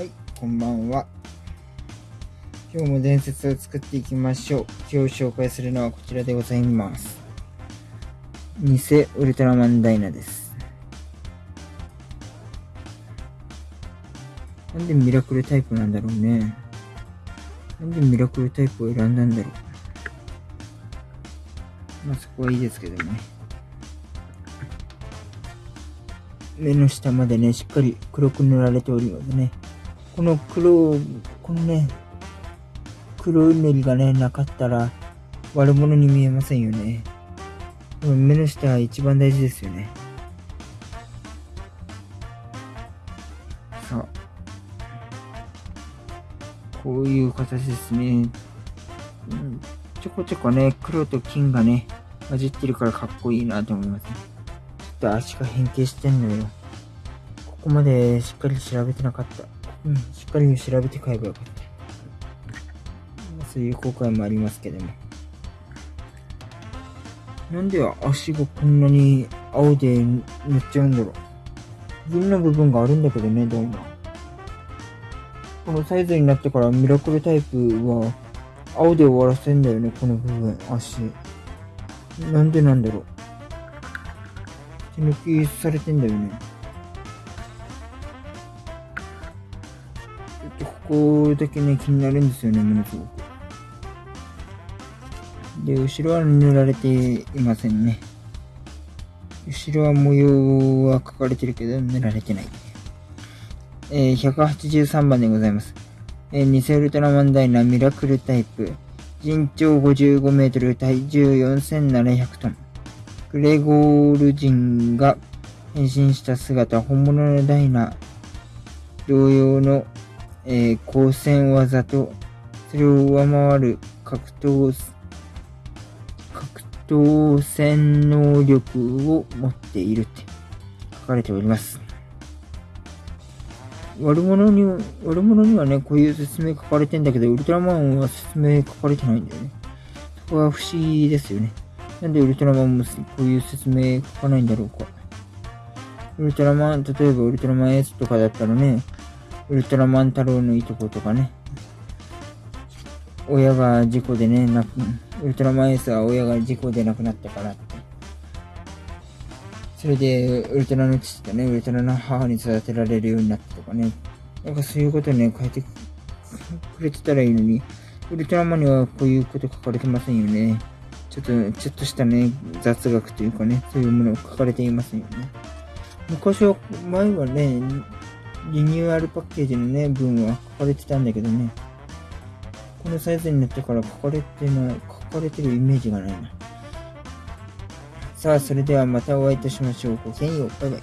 はい、こんばんは。今日も伝説を作っていきましょう。今日紹介するのはこちらでございます。偽ウルトラマンダイナです。なんでミラクルタイプなんだろうね。なんでミラクルタイプを選んだんだろう。まあそこはいいですけどね。目の下までね、しっかり黒く塗られておりますね。この黒、このね、黒い塗りがね、なかったら悪者に見えませんよね。目の下は一番大事ですよね。さあ。こういう形ですね。うん、ちょこちょこね、黒と金がね、混じってるからかっこいいなと思いますね。ちょっと足が変形してんのよ。ここまでしっかり調べてなかった。うん、しっかり調べて買えばよかった。まあそういう後悔もありますけども。なんで足がこんなに青で塗っちゃうんだろう。銀の部分があるんだけどね、どうも。このサイズになってからミラクルタイプは青で終わらせんだよね、この部分、足。なんでなんだろう。手抜きされてんだよね。ここだけね、気になるんですよね、ものすごく。で、後ろは塗られていませんね。後ろは模様は描かれてるけど、塗られてない。えー、183番でございます。えー、偽ウルトラマンダイナミラクルタイプ。身長55メートル、体重4700トン。グレゴール人が変身した姿、本物のダイナ同様の、えー、光線技と、それを上回る格闘、格闘戦能力を持っているって書かれております。悪者に、悪者にはね、こういう説明書かれてんだけど、ウルトラマンは説明書かれてないんだよね。そこは不思議ですよね。なんでウルトラマンもこういう説明書かないんだろうか。ウルトラマン、例えばウルトラマン S とかだったらね、ウルトラマン太郎のいとことかね、親が事故でね、な、ウルトラマン S は親が事故で亡くなったからって。それで、ウルトラの父とね、ウルトラの母に育てられるようになったとかね。なんかそういうことね、書いてくれてたらいいのに、ウルトラマンにはこういうこと書かれてませんよね。ちょっと、ちょっとしたね、雑学というかね、そういうものを書かれていませんよね。昔は、前はね、リニューアルパッケージのね、文は書かれてたんだけどね、このサイズになってから書かれてない、書かれてるイメージがないな。さあ、それではまたお会いいたしましょう。ごきげんよう。バイバイ。